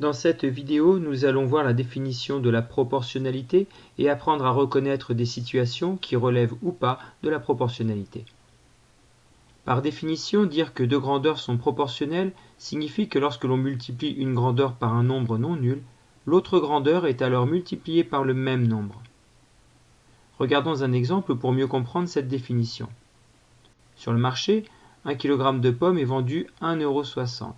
Dans cette vidéo, nous allons voir la définition de la proportionnalité et apprendre à reconnaître des situations qui relèvent ou pas de la proportionnalité. Par définition, dire que deux grandeurs sont proportionnelles signifie que lorsque l'on multiplie une grandeur par un nombre non nul, l'autre grandeur est alors multipliée par le même nombre. Regardons un exemple pour mieux comprendre cette définition. Sur le marché, un kg de pommes est vendu 1,60€.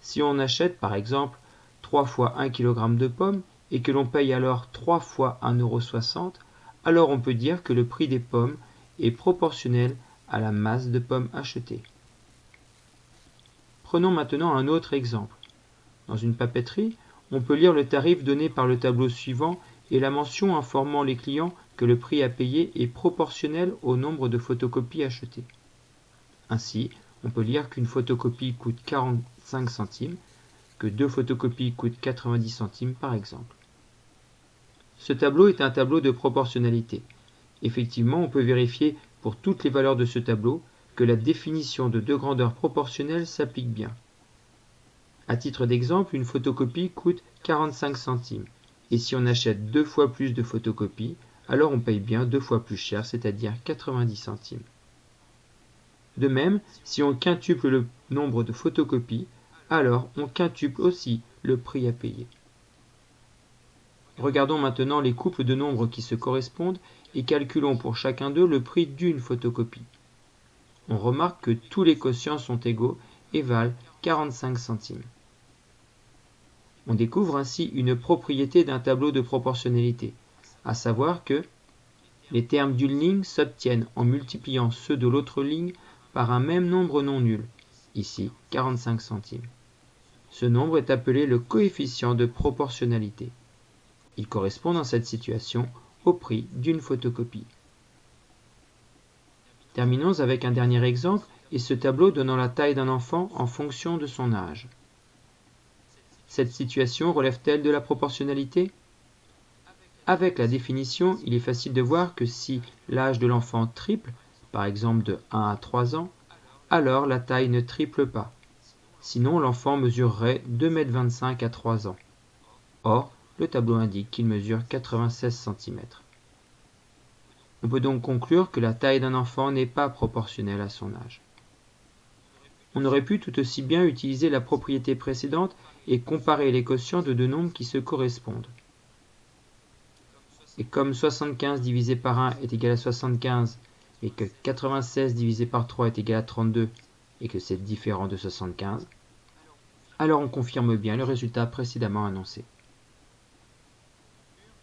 Si on achète par exemple 3 fois 1 kg de pommes et que l'on paye alors 3 fois 1,60€, alors on peut dire que le prix des pommes est proportionnel à la masse de pommes achetées. Prenons maintenant un autre exemple. Dans une papeterie, on peut lire le tarif donné par le tableau suivant et la mention informant les clients que le prix à payer est proportionnel au nombre de photocopies achetées. Ainsi, on peut lire qu'une photocopie coûte 45 centimes que deux photocopies coûtent 90 centimes par exemple. Ce tableau est un tableau de proportionnalité. Effectivement, on peut vérifier pour toutes les valeurs de ce tableau que la définition de deux grandeurs proportionnelles s'applique bien. À titre d'exemple, une photocopie coûte 45 centimes. Et si on achète deux fois plus de photocopies, alors on paye bien deux fois plus cher, c'est-à-dire 90 centimes. De même, si on quintuple le nombre de photocopies, alors on quintuple aussi le prix à payer. Regardons maintenant les couples de nombres qui se correspondent et calculons pour chacun d'eux le prix d'une photocopie. On remarque que tous les quotients sont égaux et valent 45 centimes. On découvre ainsi une propriété d'un tableau de proportionnalité, à savoir que les termes d'une ligne s'obtiennent en multipliant ceux de l'autre ligne par un même nombre non nul, ici 45 centimes. Ce nombre est appelé le coefficient de proportionnalité. Il correspond dans cette situation au prix d'une photocopie. Terminons avec un dernier exemple et ce tableau donnant la taille d'un enfant en fonction de son âge. Cette situation relève-t-elle de la proportionnalité? Avec la définition, il est facile de voir que si l'âge de l'enfant triple, par exemple de 1 à 3 ans, alors la taille ne triple pas. Sinon, l'enfant mesurerait 2,25 m à 3 ans. Or, le tableau indique qu'il mesure 96 cm. On peut donc conclure que la taille d'un enfant n'est pas proportionnelle à son âge. On aurait pu tout aussi bien utiliser la propriété précédente et comparer les quotients de deux nombres qui se correspondent. Et comme 75 divisé par 1 est égal à 75 et que 96 divisé par 3 est égal à 32 et que c'est différent de 75, alors on confirme bien le résultat précédemment annoncé.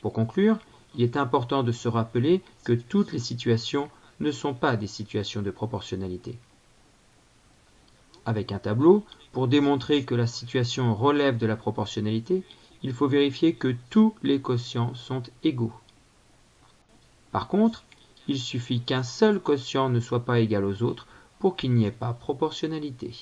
Pour conclure, il est important de se rappeler que toutes les situations ne sont pas des situations de proportionnalité. Avec un tableau, pour démontrer que la situation relève de la proportionnalité, il faut vérifier que tous les quotients sont égaux. Par contre, il suffit qu'un seul quotient ne soit pas égal aux autres pour qu'il n'y ait pas proportionnalité.